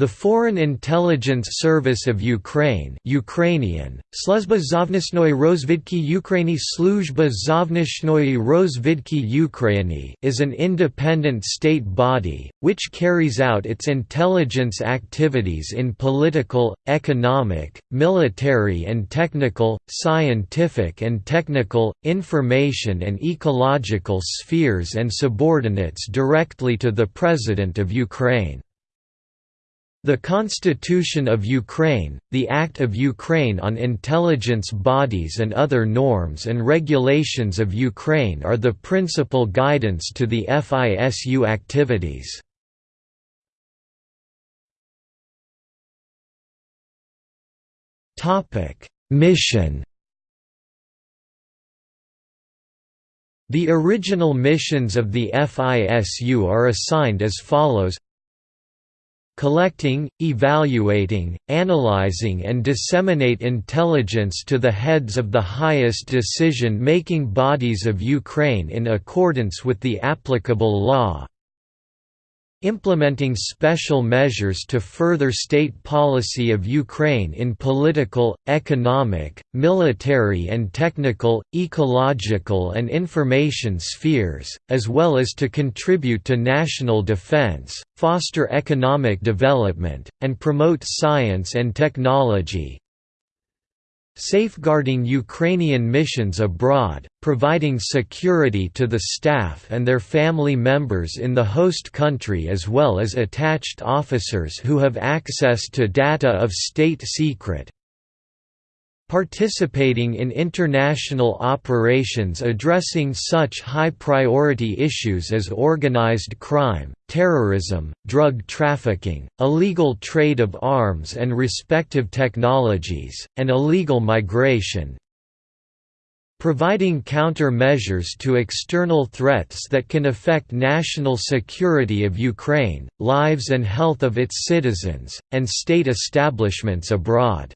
The Foreign Intelligence Service of Ukraine Ukrainian, Sluzba Zovnishnoye Rozvidki Ukraini Rozvidki Ukraini is an independent state body, which carries out its intelligence activities in political, economic, military and technical, scientific and technical, information and ecological spheres and subordinates directly to the President of Ukraine. The Constitution of Ukraine, the Act of Ukraine on Intelligence Bodies and other norms and regulations of Ukraine are the principal guidance to the FISU activities. Mission The original missions of the FISU are assigned as follows collecting, evaluating, analyzing and disseminate intelligence to the heads of the highest decision-making bodies of Ukraine in accordance with the applicable law, implementing special measures to further state policy of Ukraine in political, economic, military and technical, ecological and information spheres, as well as to contribute to national defense, foster economic development, and promote science and technology, safeguarding Ukrainian missions abroad, providing security to the staff and their family members in the host country as well as attached officers who have access to data of state secret, participating in international operations addressing such high-priority issues as organized crime, terrorism, drug trafficking, illegal trade of arms and respective technologies, and illegal migration, providing counter-measures to external threats that can affect national security of Ukraine, lives and health of its citizens, and state establishments abroad.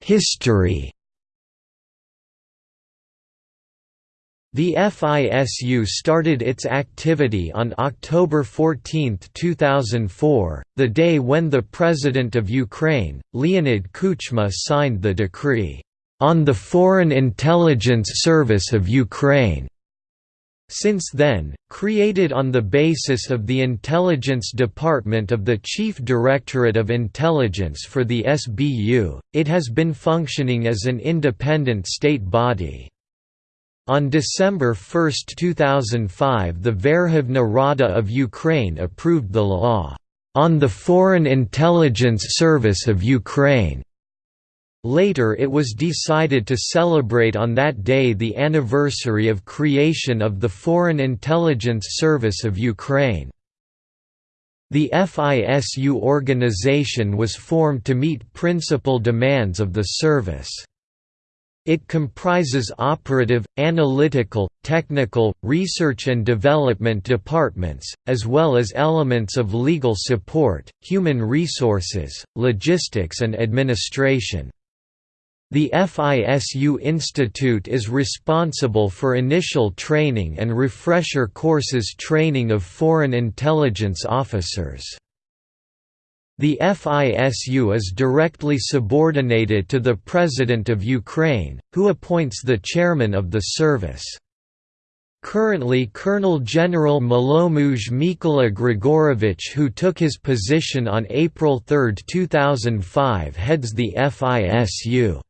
History The FISU started its activity on October 14, 2004, the day when the President of Ukraine, Leonid Kuchma signed the decree, "...on the Foreign Intelligence Service of Ukraine." Since then, created on the basis of the Intelligence Department of the Chief Directorate of Intelligence for the SBU, it has been functioning as an independent state body. On December 1, 2005 the Verkhovna Rada of Ukraine approved the law, "...on the Foreign Intelligence Service of Ukraine." Later it was decided to celebrate on that day the anniversary of creation of the Foreign Intelligence Service of Ukraine. The FISU organization was formed to meet principal demands of the service. It comprises operative, analytical, technical, research and development departments, as well as elements of legal support, human resources, logistics and administration. The FISU Institute is responsible for initial training and refresher courses training of foreign intelligence officers. The FISU is directly subordinated to the President of Ukraine, who appoints the chairman of the service. Currently Colonel General Malomuj Mykola Grigorovich who took his position on April 3, 2005 heads the FISU.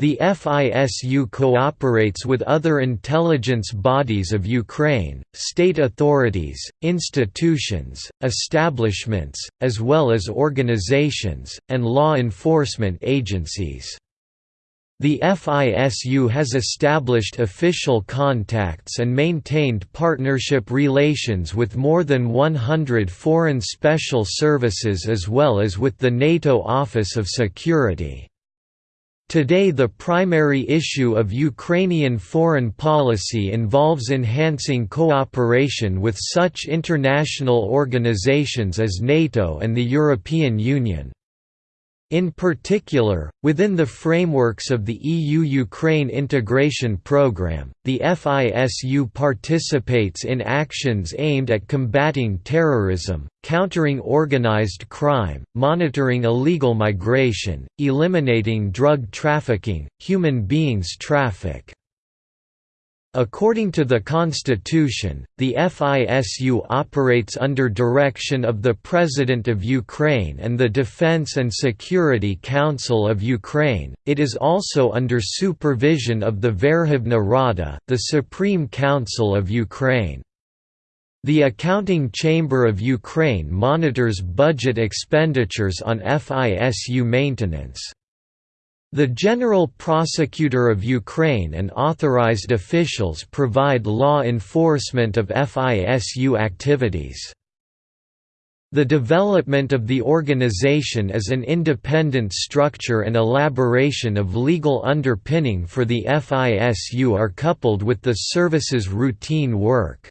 The FISU cooperates with other intelligence bodies of Ukraine, state authorities, institutions, establishments, as well as organizations, and law enforcement agencies. The FISU has established official contacts and maintained partnership relations with more than 100 foreign special services as well as with the NATO Office of Security. Today the primary issue of Ukrainian foreign policy involves enhancing cooperation with such international organizations as NATO and the European Union. In particular, within the frameworks of the EU-Ukraine integration programme, the FISU participates in actions aimed at combating terrorism, countering organised crime, monitoring illegal migration, eliminating drug trafficking, human beings traffic, According to the Constitution, the FISU operates under direction of the President of Ukraine and the Defense and Security Council of Ukraine. It is also under supervision of the Verkhovna Rada, the Supreme Council of Ukraine. The Accounting Chamber of Ukraine monitors budget expenditures on FISU maintenance. The General Prosecutor of Ukraine and authorized officials provide law enforcement of FISU activities. The development of the organization as an independent structure and elaboration of legal underpinning for the FISU are coupled with the service's routine work.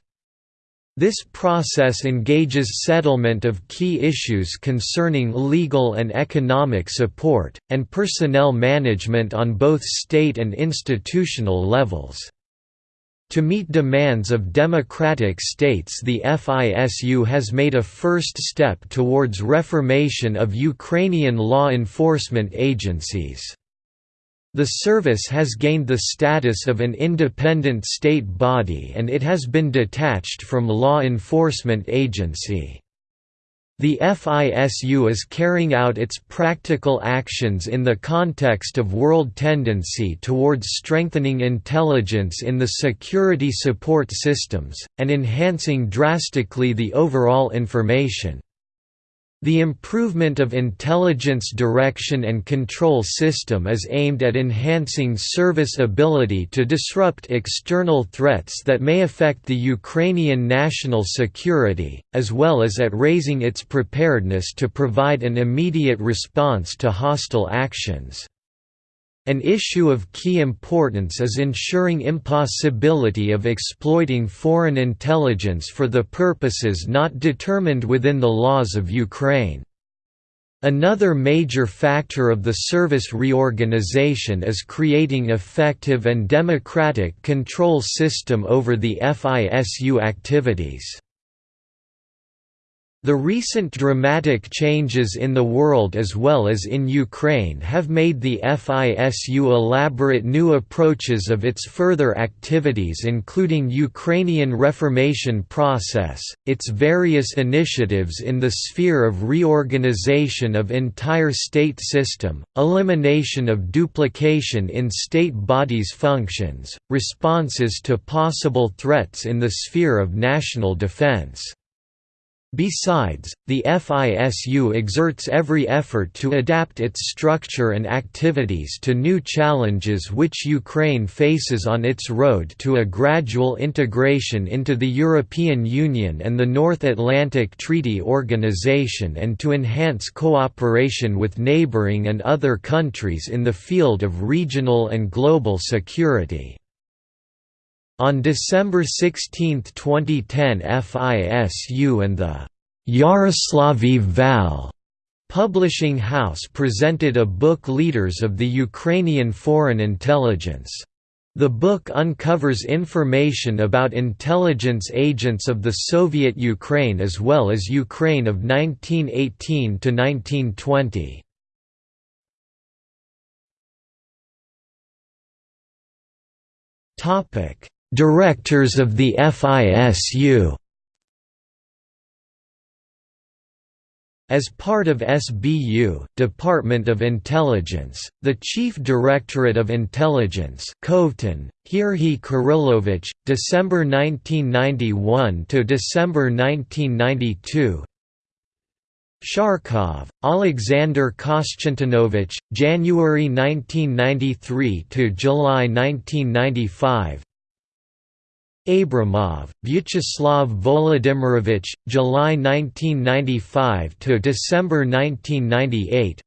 This process engages settlement of key issues concerning legal and economic support, and personnel management on both state and institutional levels. To meet demands of democratic states the FISU has made a first step towards reformation of Ukrainian law enforcement agencies. The service has gained the status of an independent state body and it has been detached from law enforcement agency. The FISU is carrying out its practical actions in the context of world tendency towards strengthening intelligence in the security support systems, and enhancing drastically the overall information, the improvement of intelligence direction and control system is aimed at enhancing service ability to disrupt external threats that may affect the Ukrainian national security, as well as at raising its preparedness to provide an immediate response to hostile actions. An issue of key importance is ensuring impossibility of exploiting foreign intelligence for the purposes not determined within the laws of Ukraine. Another major factor of the service reorganization is creating effective and democratic control system over the FISU activities. The recent dramatic changes in the world as well as in Ukraine have made the FISU elaborate new approaches of its further activities including Ukrainian reformation process, its various initiatives in the sphere of reorganization of entire state system, elimination of duplication in state bodies' functions, responses to possible threats in the sphere of national defense. Besides, the FISU exerts every effort to adapt its structure and activities to new challenges which Ukraine faces on its road to a gradual integration into the European Union and the North Atlantic Treaty Organization and to enhance cooperation with neighboring and other countries in the field of regional and global security. On December 16, 2010 FISU and the Yaroslavy Val publishing house presented a book Leaders of the Ukrainian Foreign Intelligence. The book uncovers information about intelligence agents of the Soviet Ukraine as well as Ukraine of 1918 to 1920. Topic: Directors of the FISU As part of SBU Department of Intelligence, the Chief Directorate of Intelligence Kovtun, Hirhi Kirillovich, December 1991 to December 1992 Sharkov, Alexander Kostantinovich, January 1993 to July 1995 Abramov, Vyacheslav Volodymyrovich, July 1995 to December 1998.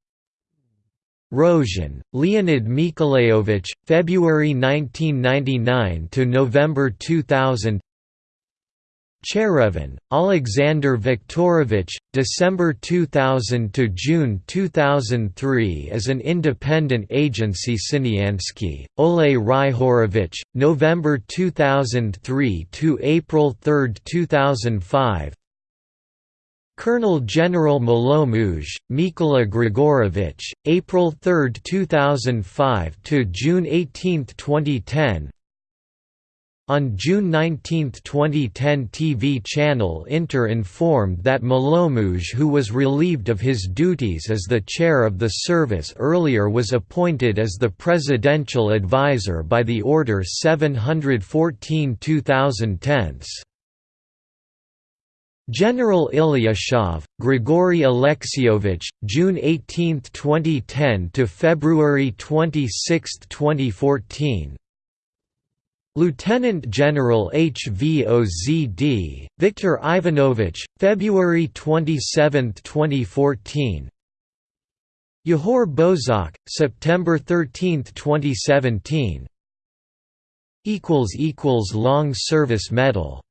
Rozhin, Leonid Nikolaevich, February 1999 to November 2000. Cherevin, Alexander Viktorovich, December 2000 to June 2003 as an independent agency Siniansky, Ole Ryhorovich, November 2003 to April 3, 2005 Colonel General Malomuj, Mykola Grigorovich, April 3, 2005 to June 18, 2010 on June 19, 2010 TV channel Inter informed that Malomuj who was relieved of his duties as the chair of the service earlier was appointed as the presidential advisor by the Order 714 2010. General Ilyashov, Grigory Alexiovich, June 18, 2010 to February 26, 2014 Lieutenant General HVOZD, Viktor Ivanovich, February 27, 2014 Yehor Bozhok, September 13, 2017 Long Service Medal